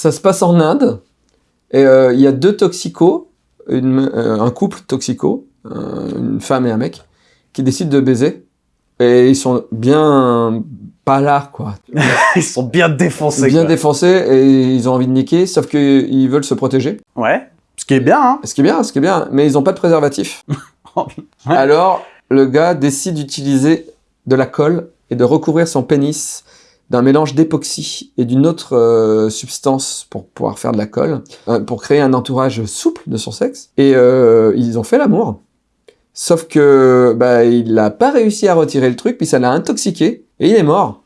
Ça se passe en Inde. Et euh, il y a deux toxicos, une- euh, un couple toxico, euh, une femme et un mec, qui décident de baiser. Et ils sont bien pas là, quoi. Ils sont bien défoncés. bien quoi. défoncés et ils ont envie de niquer, sauf qu'ils veulent se protéger. Ouais. Ce qui est bien, hein. Ce qui est bien, ce qui est bien, mais ils n'ont pas de préservatif. Ouais. Alors, le gars décide d'utiliser de la colle et de recouvrir son pénis d'un mélange d'époxy et d'une autre euh, substance pour pouvoir faire de la colle, euh, pour créer un entourage souple de son sexe. Et euh, ils ont fait l'amour. Sauf que bah, il n'a pas réussi à retirer le truc, puis ça l'a intoxiqué, et il est mort.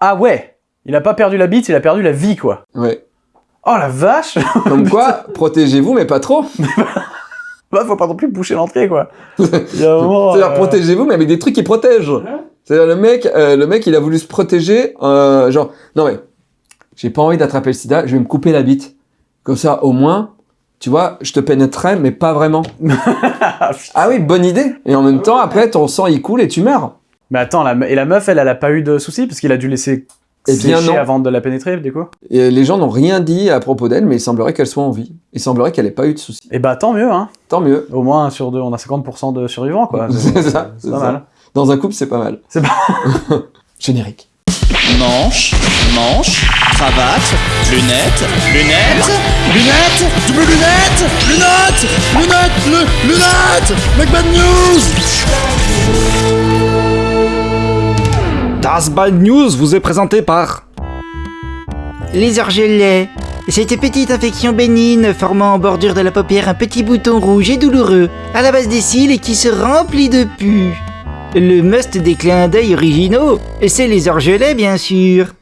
Ah ouais. Il a pas perdu la bite, il a perdu la vie, quoi. Ouais. Oh la vache Comme quoi, protégez-vous, mais pas trop. Bah, faut pas non plus boucher l'entrée, quoi. Il y a un moment, C'est-à-dire, euh, protégez-vous, mais avec des trucs qui protègent. C'est-à-dire, le mec, euh, le mec, il a voulu se protéger, euh, genre, non mais, j'ai pas envie d'attraper le sida, je vais me couper la bite. Comme ça, au moins, tu vois, je te pénétrerai, mais pas vraiment. ah oui, bonne idée. Et en même temps, après, ton sang, il coule et tu meurs. Mais attends, la et la meuf, elle, elle a pas eu de soucis parce qu'il a dû laisser Eh bien, sécher non. avant de la pénétrer, du coup? Et les gens n'ont rien dit à propos d'elle, mais il semblerait qu'elle soit en vie. Il semblerait qu'elle ait pas eu de soucis. Et bah tant mieux, hein. Tant mieux. Au moins, sur deux, on a 50% de survivants, quoi. C'est ça, C'est ça. Dans un couple, c'est pas mal. C'est pas- Générique. Manche, manche, cravate, lunettes, lunettes, lunettes, double lunettes, lunettes, lunettes, lu- lunettes, Make Bad News Das Bad News vous est présenté par Les orgelets. Cette petite infection bénigne formant en bordure de la paupière un petit bouton rouge et douloureux à la base des cils et qui se remplit de pu. Le must des clins d'œil originaux, c'est les orgelets bien sûr.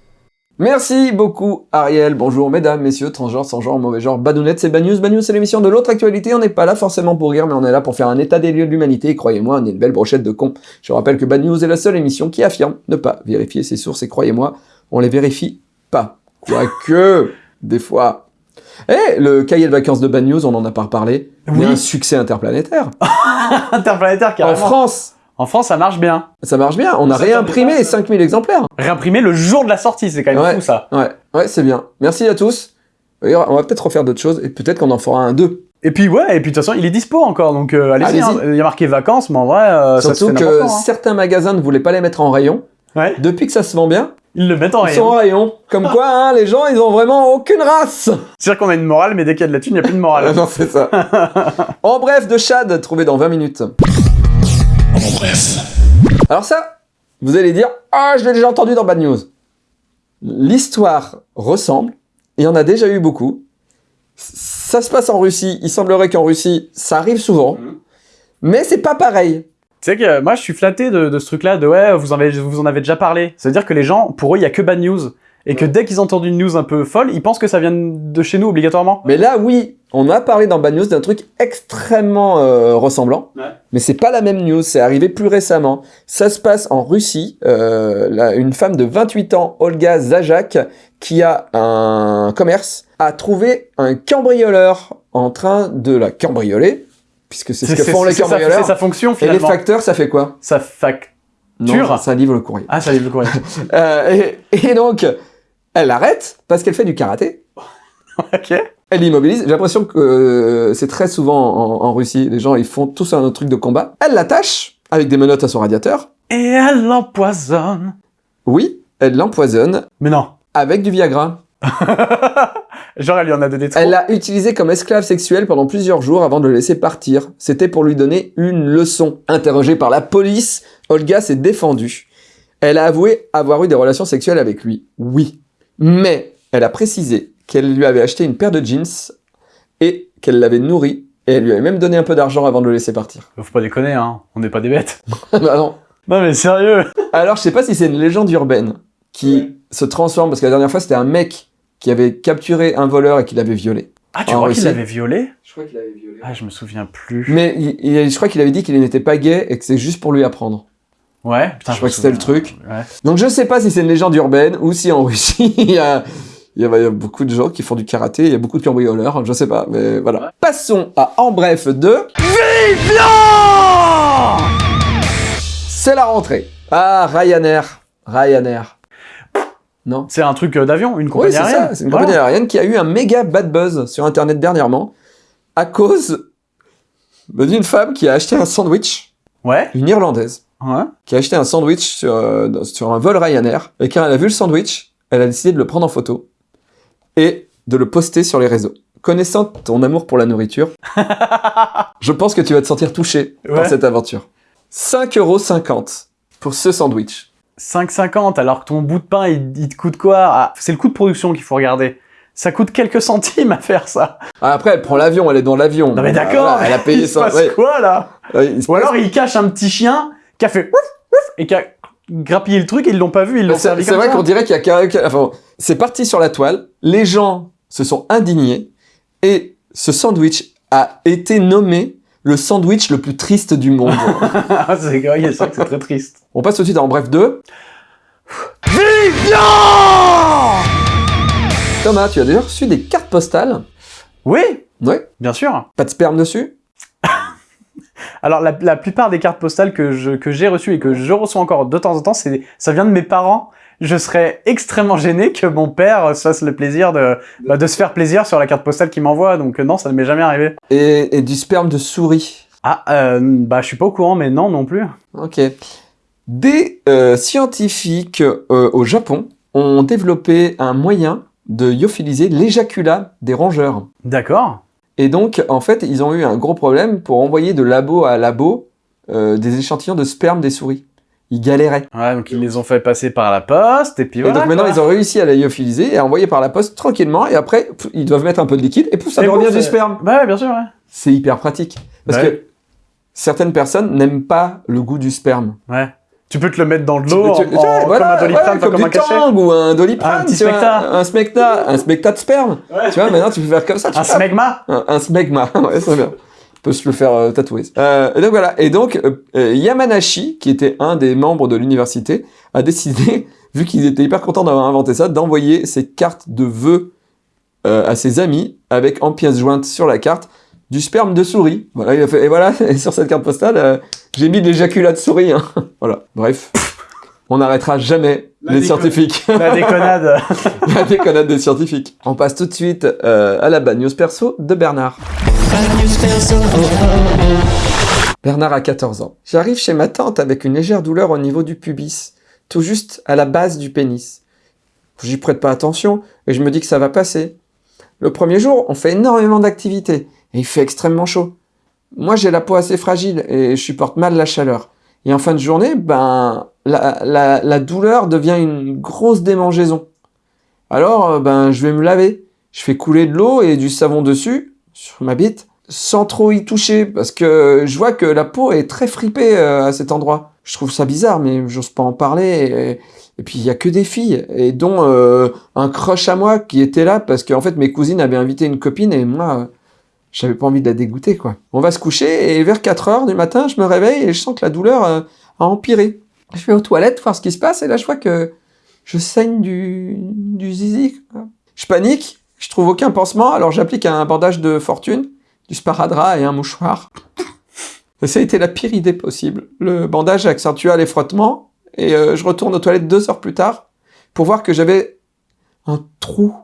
Merci beaucoup Ariel. Bonjour mesdames, messieurs, transgenres, sans genre, mauvais genre, badounettes, c'est Bad News. Bad News, c'est l'émission de l'autre actualité. On n'est pas là forcément pour rire, mais on est là pour faire un état des lieux de l'humanité. Et croyez-moi, on est une belle brochette de cons. Je rappelle que Bad News est la seule émission qui affirme ne pas vérifier ses sources. Et croyez-moi, on les vérifie pas. Quoique, des fois. Eh, le cahier de vacances de Bad News, on en a pas reparlé. Oui. un succès interplanétaire. Interplanétaire, En carrément. France, En France, ça marche bien. ça marche bien. On a Ça, réimprimé ça, les ça. 5000 exemplaires. Réimprimé le jour de la sortie, c'est quand même Ouais. fou, ça. Ouais, ouais, c'est bien. Merci à tous. On va peut-être refaire d'autres choses et peut-être qu'on en fera un deux. Et puis, ouais, et puis de toute façon, il est dispo encore, donc euh, allez-y. Hein. Il y a marqué vacances, mais en vrai, euh, ça se Surtout fait que hein. certains magasins ne voulaient pas les mettre en rayon. Ouais, Depuis que ça se vend bien, ils le mettent en ils sont en rayon. rayon. Comme quoi, hein, les gens, ils ont vraiment aucune race. C'est-à-dire qu'on a une morale, mais dès qu'il y a de la thune, il n'y a plus de morale. non, c'est ça. en bref, de Chad, trouvé dans 20 minutes. En bref. Alors ça, vous allez dire, ah, je l'ai déjà entendu dans Bad News. L'histoire ressemble, et on a déjà eu beaucoup. Ça se passe en Russie, il semblerait qu'en Russie, ça arrive souvent, mais c'est pas pareil. Tu sais que euh, moi, je suis flatté de, de ce truc-là, de ouais, vous en, avez, vous en avez déjà parlé. C'est-à-dire que les gens, pour eux, il y a que bad news. Et que dès qu'ils entendent une news un peu folle, ils pensent que ça vient de chez nous obligatoirement. Mais là, oui, on a parlé dans Bad News d'un truc extrêmement euh, ressemblant, Ouais. mais c'est pas la même news, c'est arrivé plus récemment. Ça se passe en Russie, euh, là, une femme de 28 ans, Olga Zajak, qui a un commerce, a trouvé un cambrioleur en train de la cambrioler, puisque c'est ce que font les cambrioleurs. C'est sa fonction, Et les facteurs, ça fait quoi? Sa fac... Non, ça, ça livre le courrier. Ah, ça livre le courrier. Euh, et, et donc, elle arrête parce qu'elle fait du karaté. ok. Elle immobilise. J'ai l'impression que euh, c'est très souvent en, en Russie. Les gens, ils font tous un truc de combat. Elle l'attache avec des menottes à son radiateur. Et elle l'empoisonne. Oui, elle l'empoisonne Mais non. avec du Viagra. Genre, elle lui en a donné trop. Elle l'a utilisé comme esclave sexuelle pendant plusieurs jours avant de le laisser partir. C'était pour lui donner une leçon. Interrogée par la police, Olga s'est défendue. Elle a avoué avoir eu des relations sexuelles avec lui. Oui. Mais elle a précisé qu'elle lui avait acheté une paire de jeans et qu'elle l'avait nourri. Et elle lui avait même donné un peu d'argent avant de le laisser partir. Faut pas déconner, hein. On n'est pas des bêtes. bah non. Non, mais sérieux. Alors, je sais pas si c'est une légende urbaine qui se transforme, parce que la dernière fois, c'était un mec qui avait capturé un voleur et qui l'avait violé. Ah, tu crois qu'il l'avait violé? Je crois qu'il l'avait violé. Ah, je me souviens plus. Mais il- il- je crois qu'il avait dit qu'il n'était pas gay et que c'est juste pour lui apprendre. Ouais, putain, Je crois que c'était le truc. Ouais. Donc je sais pas si c'est une légende urbaine ou si en Russie il y a, il y a- il y a beaucoup de gens qui font du karaté, il y a beaucoup de cambrioleurs, je sais pas, mais voilà. Passons à En Bref 2. C'est la rentrée. Ah, Ryanair. Ryanair. Non. C'est un truc euh, d'avion, une compagnie c'est aérienne. C'est une Voilà. compagnie aérienne qui a eu un méga bad buzz sur Internet dernièrement à cause d'une femme qui a acheté un sandwich, Ouais. une Irlandaise, Ouais. qui a acheté un sandwich sur, euh, sur un vol Ryanair. Et quand elle a vu le sandwich, elle a décidé de le prendre en photo et de le poster sur les réseaux. Connaissant ton amour pour la nourriture, je pense que tu vas te sentir touché par cette aventure. 5,50€ pour ce sandwich. 5,50 alors que ton bout de pain il, il te coûte quoi? Ah, C'est le coût de production qu'il faut regarder. Ça coûte quelques centimes à faire ça. Ah, après, elle prend l'avion, elle est dans l'avion. Non mais d'accord, Voilà, elle a payé il se ça. passe ouais. quoi là? Ouais, il se Ou passe- alors il cache un petit chien qui a fait ouf, ouf, et qui a grappillé le truc et ils l'ont pas vu, ils l'ont C'est servi c'est vrai qu'on dirait qu'il y a enfin, c'est parti sur la toile. Les gens se sont indignés et ce sandwich a été nommé le sandwich le plus triste du monde. Ah, c'est vrai, que c'est très triste. On passe tout de suite en bref 2. Thomas, tu as déjà reçu des cartes postales? Oui, Ouais. bien sûr. Pas de sperme dessus? Alors la, la plupart des cartes postales que je que j'ai reçues et que je reçois encore de temps en temps, ça vient de mes parents. Je serais extrêmement gêné que mon père se fasse le plaisir de bah, de se faire plaisir sur la carte postale qu'il m'envoie. Donc euh, non, ça ne m'est jamais arrivé. et, et du sperme de souris. Ah, euh, bah je suis pas au courant, mais non non plus. Ok. Des euh, scientifiques euh, au Japon ont développé un moyen de lyophiliser l'éjaculat des rongeurs. D'accord. Et donc, en fait, ils ont eu un gros problème pour envoyer de labo à labo euh, des échantillons de sperme des souris. Ils galéraient. Ouais, donc ils les ont fait passer par la poste et puis Et voilà. donc maintenant, quoi. ils ont réussi à la lyophiliser et à envoyer par la poste tranquillement. Et après, pff, ils doivent mettre un peu de liquide et pouf, ça Et revient du sperme. Bah ouais, bien sûr. Ouais. C'est hyper pratique. Parce Ouais. que certaines personnes n'aiment pas le goût du sperme. ouais. Tu peux te le mettre dans de l'eau voilà, comme un doliprane, ouais, comme un cachet. Tang ou un doliprane. Un petit tu vois, smecta. Un smecta, un smecta de sperme. Ouais. Tu vois, maintenant tu peux faire comme ça. tu Un smegma. Un, un smegma, ouais, c'est bien. On peut se le faire euh, tatouer. Euh, et donc voilà. Et donc euh, Yamanashi, qui était un des membres de l'université, a décidé, vu qu'ils étaient hyper contents d'avoir inventé ça, d'envoyer ses cartes de vœux euh, à ses amis avec en pièce jointe sur la carte du sperme de souris. Voilà, il a fait. Et voilà, et sur cette carte postale, euh, j'ai mis de l'éjaculat de souris. hein. voilà. Bref. On n'arrêtera jamais La les scientifiques. La déconnade. La déconnade des scientifiques. On passe tout de suite euh, à la bad news perso de Bernard. Bernard a 14 ans. J'arrive chez ma tante avec une légère douleur au niveau du pubis, tout juste à la base du pénis. J'y prête pas attention et je me dis que ça va passer. Le premier jour, on fait énormément d'activités et il fait extrêmement chaud. Moi, j'ai la peau assez fragile et je supporte mal la chaleur. Et en fin de journée, ben, la, douleur devient une grosse démangeaison. Alors, euh, ben, je vais me laver. Je fais couler de l'eau et du savon dessus, sur ma bite, sans trop y toucher, parce que je vois que la peau est très fripée euh, à cet endroit. Je trouve ça bizarre, mais j'ose pas en parler. Et, puis, il y a que des filles, et dont euh, un crush à moi qui était là, parce qu'en fait, mes cousines avaient invité une copine, et moi, j'avais pas envie de la dégoûter, quoi. On va se coucher, et vers 4 heures du matin, je me réveille, et je sens que la douleur euh, a empiré. Je vais aux toilettes voir ce qui se passe, et là, je vois que je saigne du, du zizi. Je panique, je trouve aucun pansement, alors j'applique un bandage de fortune, du sparadrap et un mouchoir. Ça a été la pire idée possible. Le bandage accentua les frottements, et euh, je retourne aux toilettes deux heures plus tard pour voir que j'avais un trou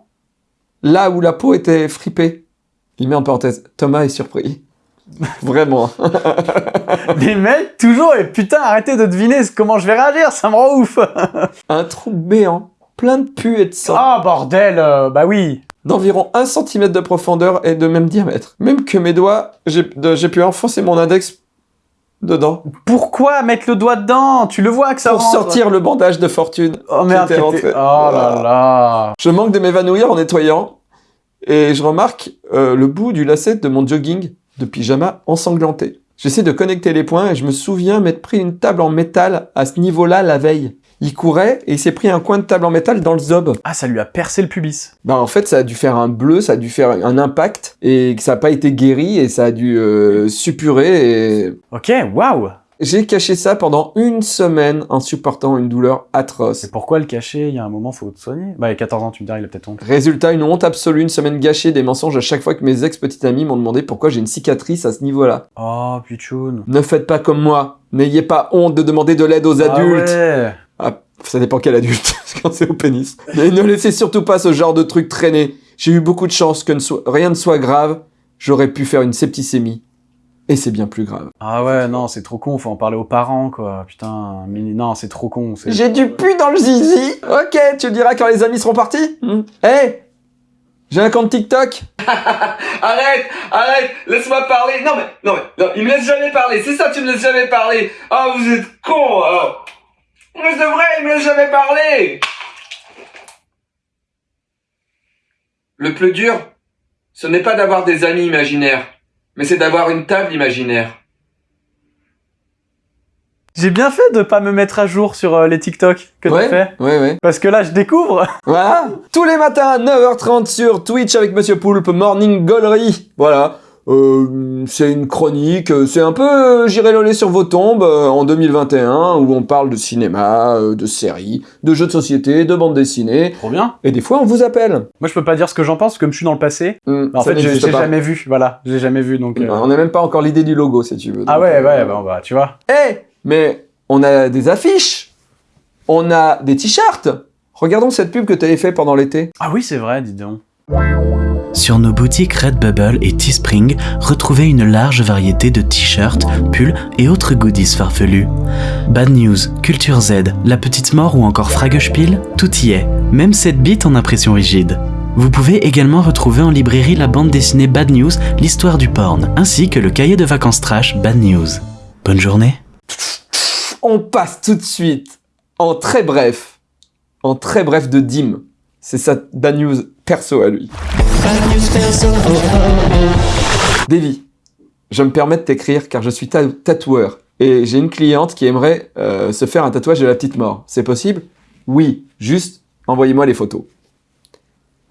là où la peau était fripée. Il met en parenthèse, Thomas est surpris. Vraiment. Les mecs, toujours, et putain, arrêtez de deviner comment je vais réagir, ça me rend ouf. un trou béant, plein de pu et de sang. Ah, bordel, euh, bah oui. d'environ 1 cm de profondeur et de même diamètre. Même que mes doigts, j'ai pu enfoncer mon index dedans Pourquoi mettre le doigt dedans? Tu le vois que ça pour rentre. sortir le bandage de fortune. Oh merde, était. Oh là là. Je manque de m'évanouir en nettoyant et je remarque euh, le bout du lacet de mon jogging de pyjama ensanglanté. J'essaie de connecter les points et je me souviens m'être pris une table en métal à ce niveau-là la veille. Il courait et il s'est pris un coin de table en métal dans le zob. Ah, ça lui a percé le pubis. Bah en fait ça a dû faire un bleu, ça a dû faire un impact et que ça n'a pas été guéri et ça a dû euh, suppurer et Ok, waouh. J'ai caché ça pendant une semaine en supportant une douleur atroce. Et pourquoi le cacher? Il y a un moment, faut te soigner. Bah, il a 14 ans, tu me diras, il a peut-être honte. Résultat, une honte absolue, une semaine gâchée, des mensonges à chaque fois que mes ex-petites amies m'ont demandé pourquoi j'ai une cicatrice à ce niveau-là. Oh, putain. Ne faites pas comme moi, n'ayez pas honte de demander de l'aide aux adultes. Ah ouais. Ah, Ça dépend quel adulte, quand c'est au pénis. Mais ne laissez surtout pas ce genre de truc traîner. J'ai eu beaucoup de chance que ne rien ne soit grave. J'aurais pu faire une septicémie. Et c'est bien plus grave. Ah ouais, non, c'est trop con, faut en parler aux parents, quoi. Putain, mais non, c'est trop con. c'est- J'ai du pu dans le zizi. Ok, tu le diras quand les amis seront partis. Hmm. Hey J'ai un compte TikTok. Arrête, arrête, laisse-moi parler. Non mais, non mais, non, il me laisse jamais parler. C'est ça, tu me laisses jamais parler. Ah, vous êtes con. Oh. Mais c'est vrai, il me laisse jamais parler. Le plus dur, ce n'est pas d'avoir des amis imaginaires, mais c'est d'avoir une table imaginaire. J'ai bien fait de pas me mettre à jour sur euh, les TikTok que ouais, t'as fait. ouais, ouais. Parce que là, je découvre. Voilà. Tous les matins à 9h30 sur Twitch avec Monsieur Poulpe, Morning Gollery. Voilà. Euh, c'est une chronique, euh, c'est un peu euh, J'irai loler sur vos tombes euh, en 2021 où on parle de cinéma, de séries, de jeux de société, de bande dessinée Trop bien. et des fois on vous appelle. Moi, je peux pas dire ce que j'en pense, comme je suis dans le passé. Hmm, En fait, j'ai jamais vu. Voilà, j'ai jamais vu, donc... euh, On n'a même pas encore l'idée du logo si tu veux. Ah ouais, ouais, bah, bah, tu vois. Eh, mais on a des affiches, on a des t-shirts. Regardons cette pub que tu avais fait pendant l'été. Ah oui, c'est vrai, dis donc. Sur nos boutiques Redbubble et Teespring, retrouvez une large variété de t-shirts, pulls et autres goodies farfelus. Bad News, Culture Z, La Petite Mort ou encore Fragespiel, tout y est, même cette bite en impression rigide. Vous pouvez également retrouver en librairie la bande dessinée Bad News, l'histoire du porn, ainsi que le cahier de vacances trash Bad News. Bonne journée On passe tout de suite en très bref, en très bref de Dim. C'est sa bad news perso à lui. Davy, je me permets de t'écrire car je suis ta- tatoueur et j'ai une cliente qui aimerait euh, se faire un tatouage de la petite mort. C'est possible? Oui, juste envoyez-moi les photos.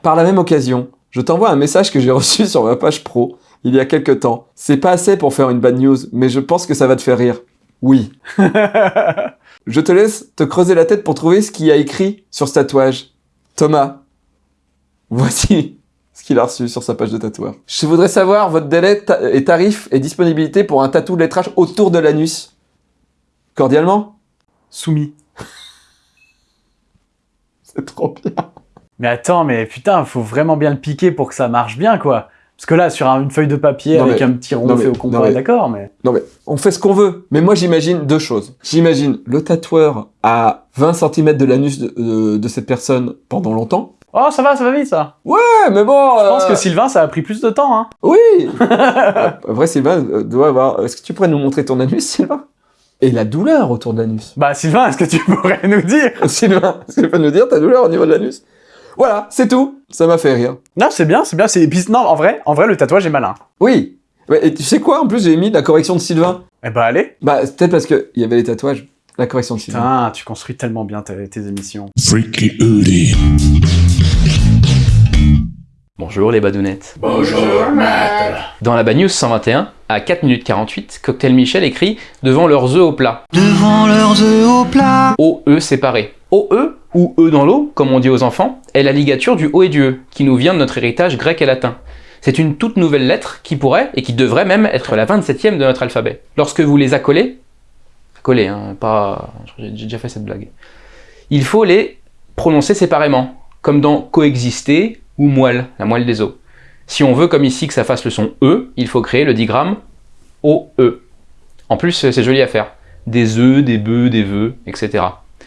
Par la même occasion, je t'envoie un message que j'ai reçu sur ma page pro il y a quelque temps. C'est pas assez pour faire une bad news, mais je pense que ça va te faire rire. Oui. Je te laisse te creuser la tête pour trouver ce qu'il y a écrit sur ce tatouage. Thomas, voici ce qu'il a reçu sur sa page de tatoueur. Je voudrais savoir votre délai ta- et tarif et disponibilité pour un tatou de lettrage autour de l'anus. Cordialement Soumis. C'est trop bien. Mais attends, mais putain, faut vraiment bien le piquer pour que ça marche bien, quoi. Parce que là, sur un- une feuille de papier Non, avec mais- un petit rond fait mais- au mais- d'accord, mais... Non mais, on fait ce qu'on veut. Mais moi j'imagine deux choses. J'imagine le tatoueur à 20 cm de l'anus de, de- de cette personne pendant longtemps. Oh, ça va, ça va vite, ça. Ouais, mais bon... Je pense que Sylvain, ça a pris plus de temps, hein. Oui Après, Sylvain euh, doit avoir... Est-ce que tu pourrais nous montrer ton anus, Sylvain? Et la douleur autour de l'anus. Bah, Sylvain, est-ce que tu pourrais nous dire? Sylvain, est-ce que tu peux nous dire ta douleur au niveau de l'anus? Voilà, c'est tout. Ça m'a fait rire. Non, c'est bien, c'est bien. C'est... et puis, non, en vrai, en vrai, le tatouage est malin. Oui. Et tu sais quoi En plus, j'ai mis la correction de Sylvain. Eh bah, allez. Bah, c'est peut-être parce qu'il y avait les tatouages. La correction de Sylvain. Putain, tu construis tellement bien tes, tes émissions. Freaky Uli. Bonjour les badounettes. Bonjour Dans la Bad News 121, à 4 minutes 48, Cocktail Michel écrit « Devant leurs œufs au plat Devant leurs œufs au plat. ». OE séparé. OE, ou E dans l'eau, comme on dit aux enfants, est la ligature du O et du E, qui nous vient de notre héritage grec et latin. C'est une toute nouvelle lettre qui pourrait, et qui devrait même, être la 27e de notre alphabet. Lorsque vous les accolez, accolez, hein, pas... j'ai déjà fait cette blague. Il faut les prononcer séparément, comme dans coexister ou moelle, la moelle des os. Si on veut, comme ici, que ça fasse le son E, il faut créer le digramme OE. En plus, c'est joli à faire. Des œufs, des bœufs, des vœux, etc.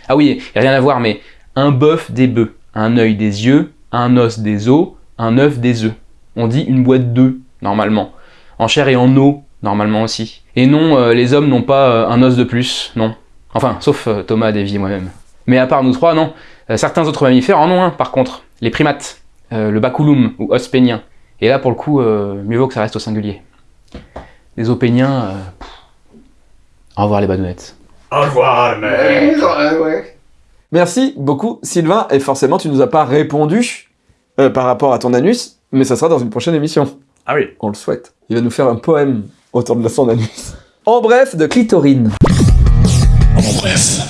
Ah oui, rien à voir, mais un bœuf, des bœufs, un œil, des yeux, un os, des os, un œuf, des œufs. On dit une boîte d'œufs, normalement. En chair et en eau, normalement aussi. Et non, euh, les hommes n'ont pas euh, un os de plus, non. Enfin, sauf euh, Thomas, Davy et moi-même. Mais à part nous trois, non. Certains autres mammifères en ont un, par contre. Les primates, euh, le baculum ou os pénien. Et là, pour le coup, euh, mieux vaut que ça reste au singulier. Les os péniens, euh. Au revoir les badounettes. Merci beaucoup, Sylvain. Et forcément, tu nous as pas répondu euh, par rapport à ton anus, mais ça sera dans une prochaine émission. Ah oui. On le souhaite. Il va nous faire un poème autour de son anus. En bref, de clitorine. En bref.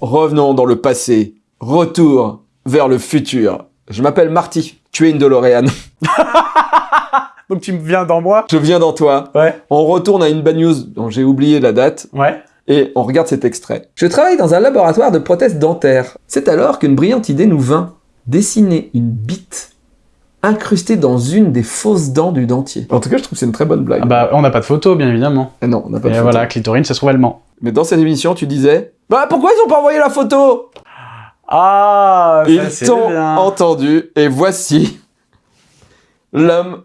Revenons dans le passé. Retour vers le futur. Je m'appelle Marty. Tu es une DeLorean. Donc tu viens dans moi? Je viens dans toi. Ouais. On retourne à une bad news dont j'ai oublié la date. Ouais. Et on regarde cet extrait. Je travaille dans un laboratoire de prothèses dentaires. C'est alors qu'une brillante idée nous vint. Dessiner une bite incrustée dans une des fausses dents du dentier. En tout cas, je trouve que c'est une très bonne blague. Ah bah, on n'a pas de photo, bien évidemment. Eh non, on n'a pas Et de photo. voilà, clitorine, ça se trouve allemand. Mais dans cette émission, tu disais Bah pourquoi ils ont pas envoyé la photo? Ah, Ils t'ont entendu, et voici l'homme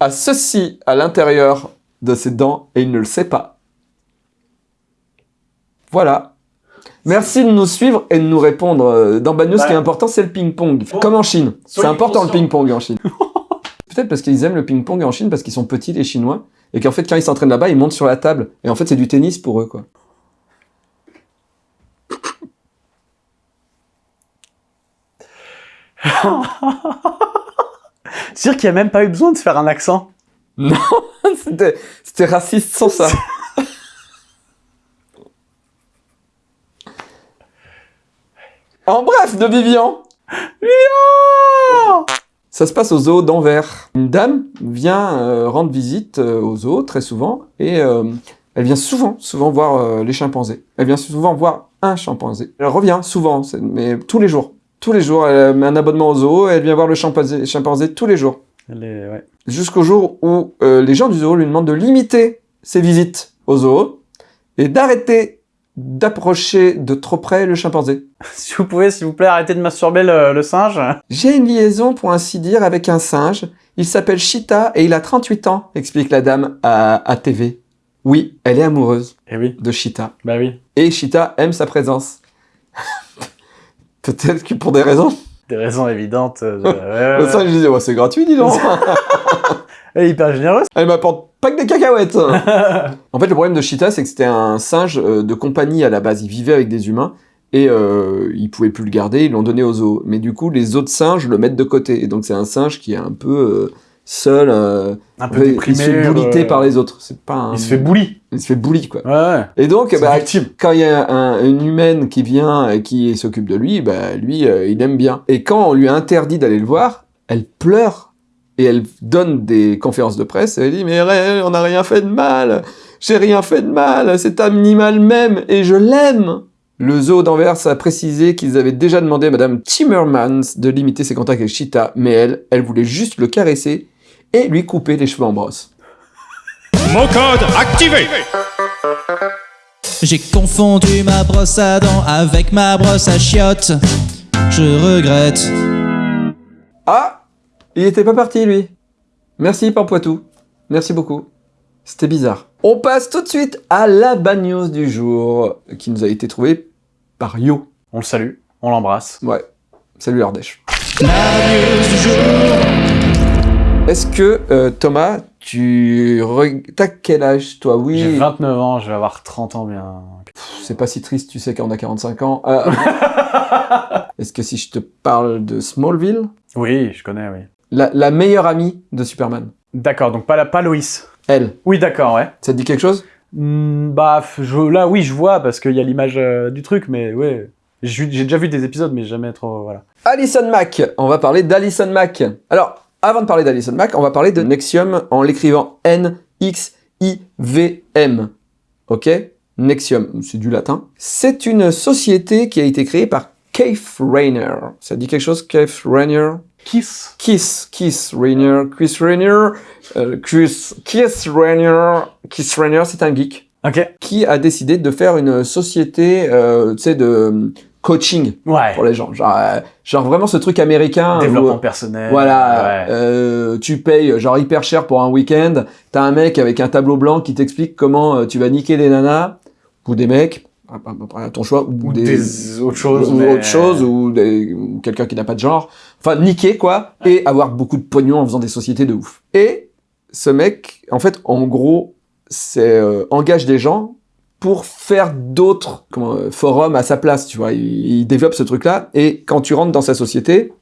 a ceci à l'intérieur de ses dents et il ne le sait pas. Voilà. Merci de nous suivre et de nous répondre. Euh, Dans Bad News, ce qui est Ouais. important, c'est le ping-pong. Comme en Chine. C'est important le ping-pong en Chine. Peut-être parce qu'ils aiment le ping-pong en Chine, parce qu'ils sont petits, les Chinois, et qu'en fait, quand ils s'entraînent là-bas, ils montent sur la table. Et en fait, c'est du tennis pour eux, quoi. C'est sûr qu'il n'y a même pas eu besoin de faire un accent. C'était c'était raciste sans ça. en bref, de Vivian. Ça se passe au zoo d'Anvers. Une dame vient euh, rendre visite euh, au zoo très souvent et euh, elle vient souvent, souvent voir euh, les chimpanzés. Elle vient souvent voir un chimpanzé. Elle revient souvent, mais tous les jours. Tous les jours, elle met un abonnement au zoo et elle vient voir le chimpanzé, chimpanzé tous les jours ouais. jusqu'au jour où euh, les gens du zoo lui demandent de limiter ses visites au zoo et d'arrêter d'approcher de trop près le chimpanzé. Si vous pouvez, s'il vous plaît, arrêtez de masturber le, le singe. J'ai une liaison, pour ainsi dire, avec un singe. Il s'appelle Chita et il a 38 ans, explique la dame à, à TV. Oui, elle est amoureuse Eh oui, de Chita. bah oui. Et Chita aime sa présence. Peut-être que pour des raisons. Des raisons évidentes. euh, ouais, singe disait, ouais, c'est gratuit, dis donc. Elle est hyper généreuse. Elle m'apporte pas que des cacahuètes. en fait, le problème de Cheetah, c'est que c'était un singe euh, de compagnie à la base. Il vivait avec des humains et euh, ils pouvaient plus le garder. Ils l'ont donné aux zoos. Mais du coup, les autres singes le mettent de côté. Et donc, c'est un singe qui est un peu euh, seul. euh, Un peu il déprimé. se fait bouliter euh, par les autres. C'est pas un... Il se fait bully. il se fait bully, quoi. Ouais, ouais. Et donc, bah, quand il y a un- une humaine qui vient et qui s'occupe de lui, bah, lui, euh, il aime bien. Et quand on lui a interdit d'aller le voir, elle pleure et elle donne des conférences de presse. Elle dit mais on n'a rien fait de mal, j'ai rien fait de mal, cet animal même et je l'aime. Le zoo d'Anvers a précisé qu'ils avaient déjà demandé à Madame Timmermans de limiter ses contacts avec Cheetah, mais elle, elle voulait juste le caresser et lui couper les cheveux en brosse. Mot code activé J'ai confondu ma brosse à dents avec ma brosse à chiottes. Je regrette. Ah Il était pas parti, lui. Merci, Pampoitou. Merci beaucoup. C'était bizarre. On passe tout de suite à la bad news du jour, qui nous a été trouvée par Yo. On le salue, on l'embrasse. Ouais. Salut Ardèche. Est-ce que, euh, Thomas, tu... T'as quel âge, toi? J'ai Oui, 29 ans, je vais avoir 30 ans bien. c'est pas si triste, tu sais qu'on a 45 ans. Euh, Est-ce que si je te parle de Smallville, Oui, je connais, oui. la, la meilleure amie de Superman, D'accord, donc pas, la, pas Loïs. elle, Oui, d'accord, ouais. ça te dit quelque chose? Hmm, bah, je, là, oui, je vois, parce qu'il y a l'image euh, du truc, mais ouais. J'ai j'ai déjà vu des épisodes, mais jamais trop, voilà. Alison Mack. On va parler d'Alison Mack. Alors, avant de parler d'Alison Mack, on va parler de Nexium en l'écrivant N-X-I-V-M. Ok? Nexium, c'est du latin. C'est une société qui a été créée par Keith Rayner. Ça dit quelque chose, Keith Rayner? Kiss Kiss, Kiss Rayner, Chris Rayner, euh, Chris, Keith Rayner, Keith Rayner, c'est un geek Ok. qui a décidé de faire une société, euh, tu sais, de coaching Ouais. pour les gens. Genre, euh, genre vraiment ce truc américain. Développement personnel. voilà, Ouais. euh, tu payes genre hyper cher pour un week-end. T'as un mec avec un tableau blanc qui t'explique comment euh, tu vas niquer des nanas ou des mecs, à- ton choix, ou, Ou des, des autres choses. ou mais- autre chose, ou quelqu'un qui n'a pas de genre. Enfin, niquer quoi, et avoir beaucoup de pognon en faisant des sociétés de ouf. Et ce mec, en fait, en gros, c'est euh, engage des gens pour faire d'autres euh, forums à sa place, tu vois. Il, il développe ce truc-là, et quand tu rentres dans sa société,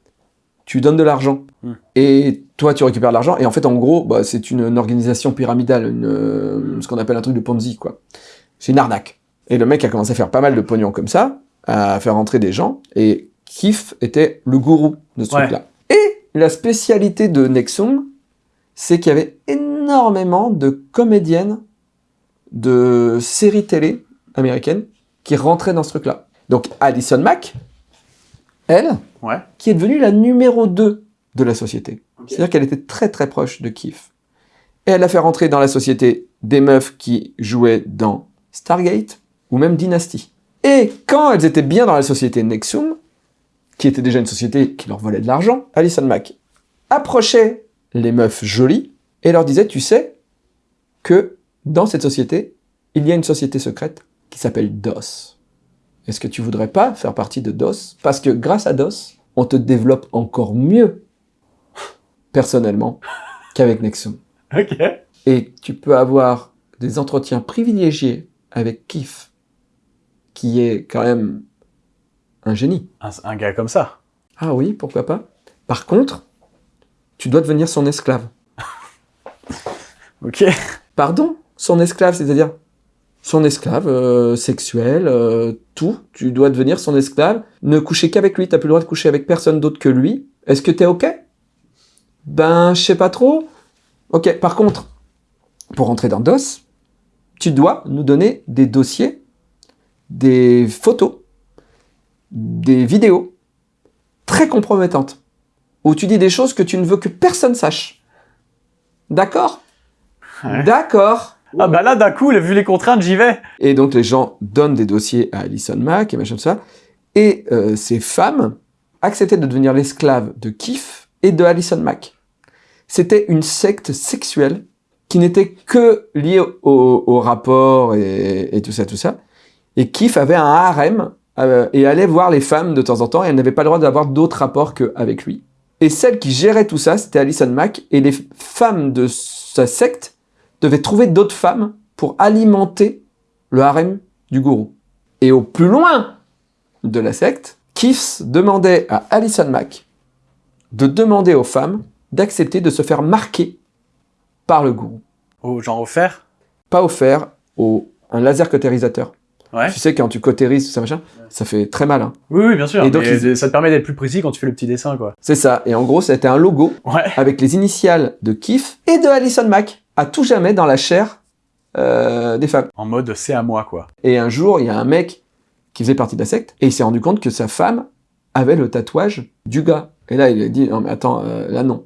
tu donnes de l'argent. Hmm. Et toi, tu récupères l'argent, et en fait, en gros, bah, c'est une, une organisation pyramidale, une, euh, ce qu'on appelle un truc de Ponzi, quoi. C'est une arnaque. Et le mec a commencé à faire pas mal de pognon comme ça, à faire entrer des gens, et Kif était le gourou de ce Ouais. truc-là. Et la spécialité de Nexum, c'est qu'il y avait énormément de comédiennes de séries télé américaine qui rentrait dans ce truc-là. Donc Alison Mack, elle, Ouais. qui est devenue la numéro 2 de la société. C'est-à-dire qu'elle était très très proche de Keith. Et elle a fait rentrer dans la société des meufs qui jouaient dans Stargate ou même Dynasty. Et quand elles étaient bien dans la société Nexum, qui était déjà une société qui leur volait de l'argent, Alison Mack approchait les meufs jolies et leur disait, tu sais que dans cette société, il y a une société secrète qui s'appelle DOS. Est-ce que tu voudrais pas faire partie de DOS? Parce que grâce à DOS, on te développe encore mieux, personnellement, qu'avec Nexum. Ok. Et tu peux avoir des entretiens privilégiés avec Kif, qui est quand même un génie. Un, un gars comme ça. Ah oui, pourquoi pas Par contre, tu dois devenir son esclave. Ok. Pardon? Son esclave, c'est-à-dire son esclave euh, sexuel, euh, tout. Tu dois devenir son esclave. Ne coucher qu'avec lui. T'as plus le droit de coucher avec personne d'autre que lui. Est-ce que t'es ok? Ben, je sais pas trop. Ok. Par contre, pour rentrer dans DOS, tu dois nous donner des dossiers, des photos, des vidéos très compromettantes où tu dis des choses que tu ne veux que personne sache. D'accord? Ouais. D'accord. Ah bah là, d'un coup, vu les contraintes, j'y vais. Et donc les gens donnent des dossiers à Alison Mack et machin tout ça. Et euh, ces femmes acceptaient de devenir l'esclave de Keith et de Alison Mack. C'était une secte sexuelle qui n'était que liée au, au rapport et, et tout ça, tout ça. Et Keith avait un harem euh, et allait voir les femmes de temps en temps et elle n'avait pas le droit d'avoir d'autres rapports qu'avec lui. Et celle qui gérait tout ça, c'était Alison Mack et les femmes de sa secte devaient trouver d'autres femmes pour alimenter le harem du gourou. Et au plus loin de la secte, Keith demandait à Alison Mack de demander aux femmes d'accepter de se faire marquer par le gourou. Oh, genre offert? Pas offert au un laser cautérisateur. Ouais. Tu sais, quand tu cautérises, ça, machin, ça fait très mal. hein. Oui, oui, bien sûr. Et donc, ils- ça te permet d'être plus précis quand tu fais le petit dessin, quoi. C'est ça. Et en gros, c'était un logo Ouais. avec les initiales de Keith et de Alison Mack, à tout jamais dans la chair euh, des femmes. En mode c'est à moi, quoi. Et un jour, il y a un mec qui faisait partie de la secte, et il s'est rendu compte que sa femme avait le tatouage du gars. Et là, il a dit, non mais attends, euh, là non.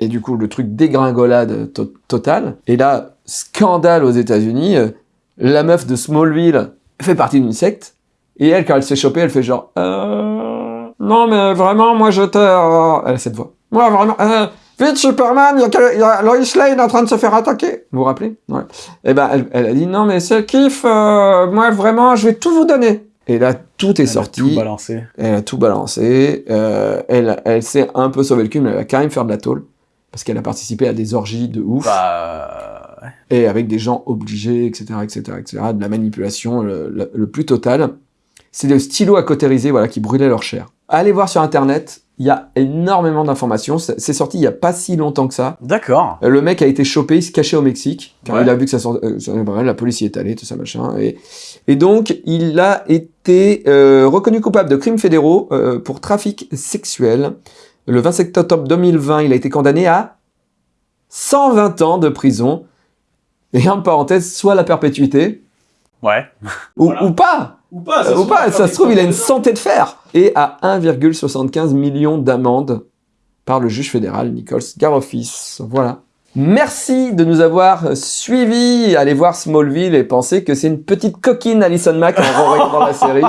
Et du coup, le truc dégringolade to- totale. Et là, scandale aux États-Unis, euh, la meuf de Smallville fait partie d'une secte, et elle, quand elle s'est chopée, elle fait genre, non mais vraiment, moi je te... Elle a cette voix. Moi vraiment, vite Superman, il y a, y Lois Lane en train de se faire attaquer. Vous vous rappelez? Ouais. Et ben, elle, elle a dit, non mais c'est kiff, euh, moi vraiment, je vais tout vous donner. Et là, tout est Elle a sorti. Tout balancé. Elle a tout balancé. euh, elle elle s'est un peu sauvé le cul, mais elle va quand même faire de la tôle. Parce qu'elle a participé à des orgies de ouf. Bah. Et avec des gens obligés, etc., etc., etc., de la manipulation le, le- le plus total. C'est le stylo à cautériser, voilà, qui brûlait leur chair. Allez voir sur Internet, il y a énormément d'informations. C'est sorti il y a pas si longtemps que ça. D'accord. Euh, Le mec a été chopé, il se cachait au Mexique, car Ouais. il a vu que ça sort, euh, la police y est allée, tout ça machin, et, et donc il a été euh, reconnu coupable de crimes fédéraux euh, pour trafic sexuel. Le 27 octobre 2020, il a été condamné à 120 ans de prison, et en parenthèse, soit la perpétuité, Ouais. ou, ou pas Ou pas, euh, ou pas, ça se trouve, il a une santé de fer. Et à 1,75 million d'amende par le juge fédéral Nichols Garofis. Voilà. Merci de nous avoir suivis. Allez voir Smallville et pensez que c'est une petite coquine Alison Mack en regardant la série.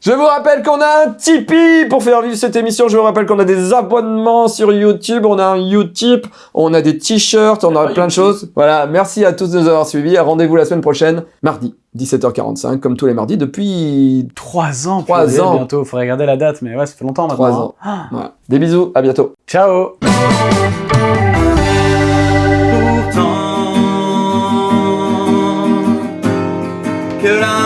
Je vous rappelle qu'on a un Tipeee pour faire vivre cette émission. Je vous rappelle qu'on a des abonnements sur YouTube. On a un Utip. On a des t-shirts. On a plein de choses. Voilà. Merci à tous de nous avoir suivis. Rendez-vous la semaine prochaine, mardi, 17h45, comme tous les mardis depuis Trois ans. Trois purée, ans. bientôt. Faudrait regarder la date, mais ouais, ça fait longtemps maintenant. Trois ans. hein. Voilà. Des bisous. À bientôt. Ciao. could I